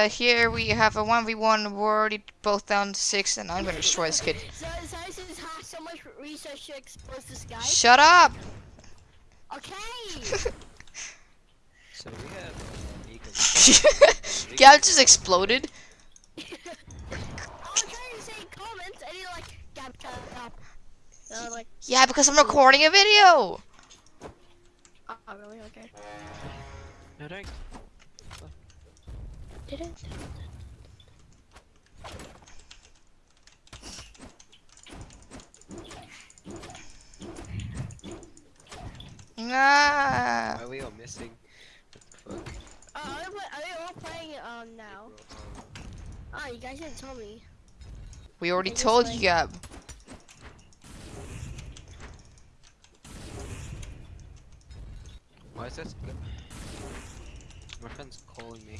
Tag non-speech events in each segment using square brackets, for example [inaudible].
uh, here we have a 1v1. We're already both down to 6, and I'm gonna destroy this kid. So, so this is ha- so much research to expose this guy. Shut up! [laughs] Okay. So we have Mika. Gab just exploded. I was trying to say comments, and you're like, Gab, shut up. And like, Yeah, because I'm recording a video! oh, really? Okay. No, don't. Didn't. Nah. Why are we all missing? What the fuck? Uh, are, they, play- are they all playing um now? Bro, um, Oh, you guys didn't tell me. We already told like- you, Gab. Why is that? Go- My friend's calling me.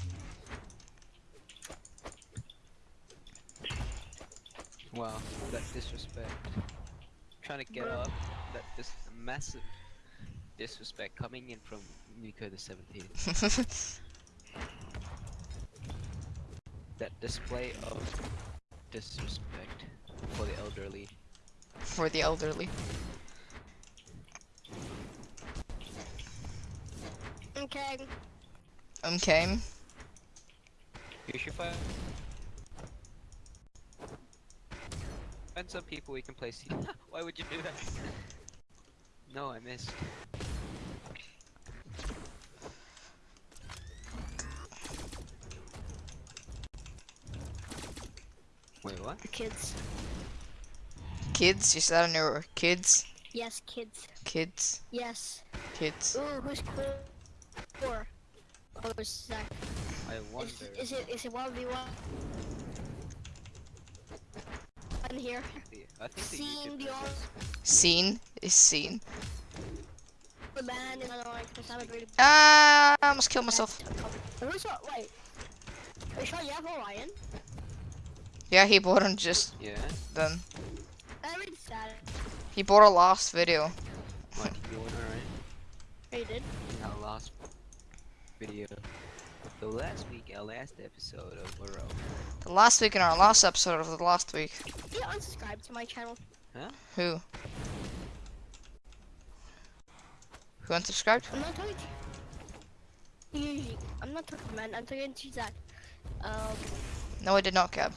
Wow, that disrespect. Trying to get Bro. up, that this massive disrespect coming in from Nico the 17th. [laughs] That display of disrespect for the elderly. For the elderly. Okay. Okay. You should find find some people we can play. C [laughs] Why would you do that? No, I missed. Wait, what? The kids. Kids, you said on your kids, Yes, kids. kids, Yes. kids. Ooh, who's cool? Four. Oh, it's Zach. I Is, wonder. is it is it one v one? I'm here. the- I think the Seeing the version- Seen is seen. The man and I don't because I'm a really Ah, I almost killed myself. Who's what? Wait. Are you sure you have Orion? Yeah, he bought him just Yeah. then. I already. He bought a last video. What? You won alright? Oh, you did? In our last video. So last week, our last episode of Burrow. The last week in our last episode of the last week. You unsubscribe to my channel. Huh? Who? Who unsubscribed? I'm not talking to you. I'm not talking to man. I'm talking to Zach. Um, No, I did not, Gab.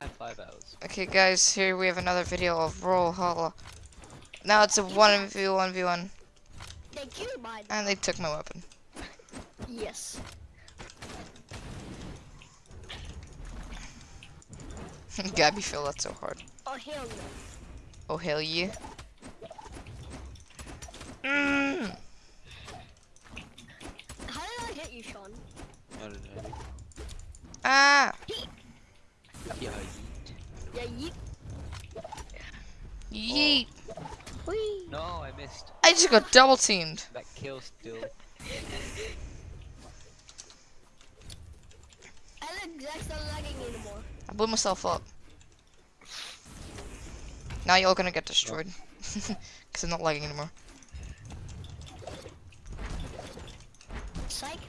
Had five hours. Okay, guys, here we have another video of Roll Brawlhalla. Now it's a 1v1v1, thank you, mine. and they took my weapon. Yes. [laughs] Gabby feel that so hard. Oh hell no. Oh, hell yeah. Mm. How did I hit you, Sean? I don't know. Ah! Yeah, yeet. Yeah, you. Yeet! Whee. No, I missed. I just got double teamed. That kill still. [laughs] I look Zach's not lagging anymore. I blew myself up. Now you're all gonna get destroyed. Oh. [laughs] Because I'm not lagging anymore. Psych.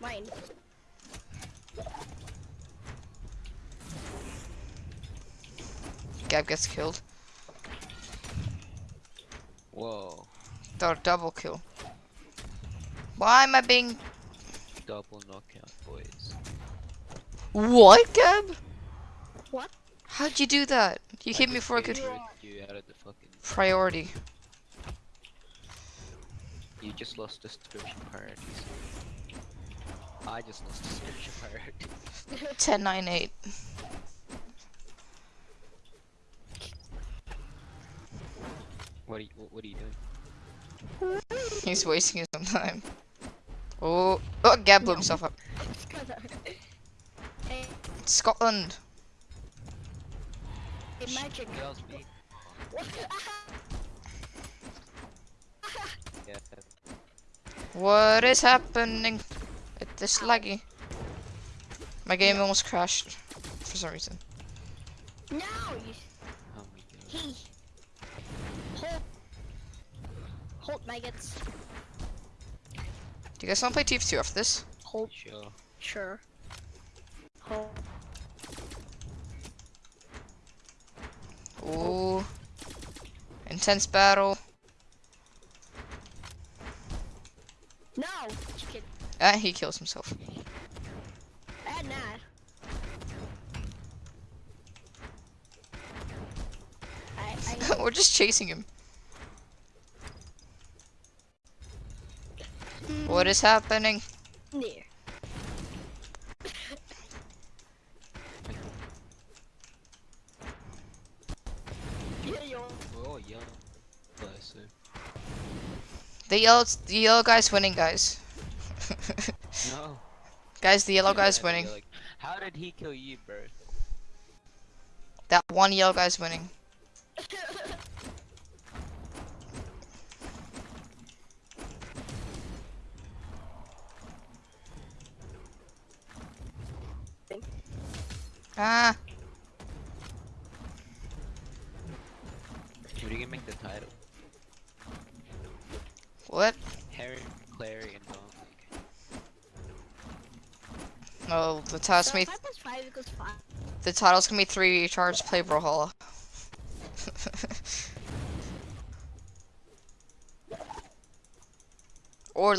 Mine. Gab gets killed. Whoa. Dou- double kill. Why am I being... Double knockout, boys. What, Gab? What? How'd you do that? You hit me just for a good You out of the fucking. priority. You just lost description priorities. I just lost description priorities. [laughs] 10, 9, 8. What are you? What, what are you doing? He's wasting his own time. Oh, oh, Gab blew himself up. Hey, Scotland. hey, magic. That was me. What? Yeah. What is happening? It is this laggy. My game almost crashed for some reason. no, you. Oh. He. Hold. Hold maggots. Do you guys want to play TF2 after this? Hold. Sure. Sure. Ooh. Intense battle. No! Ah, he kills himself. Bad. I, I, [laughs] We're just chasing him. What is happening? near. yeah, yo. Oh, yellow. Bless you. The yellow, the yellow guy's winning, guys. No. guys, the yellow guy's winning. like, How did he kill you, bro? That one yellow guy's winning. Ah, What are you gonna make the title? What? Harry, Clary, and Dawn. Oh, the title's so gonna be, five plus five equals five. the title's gonna be three charge play Brawlhalla. or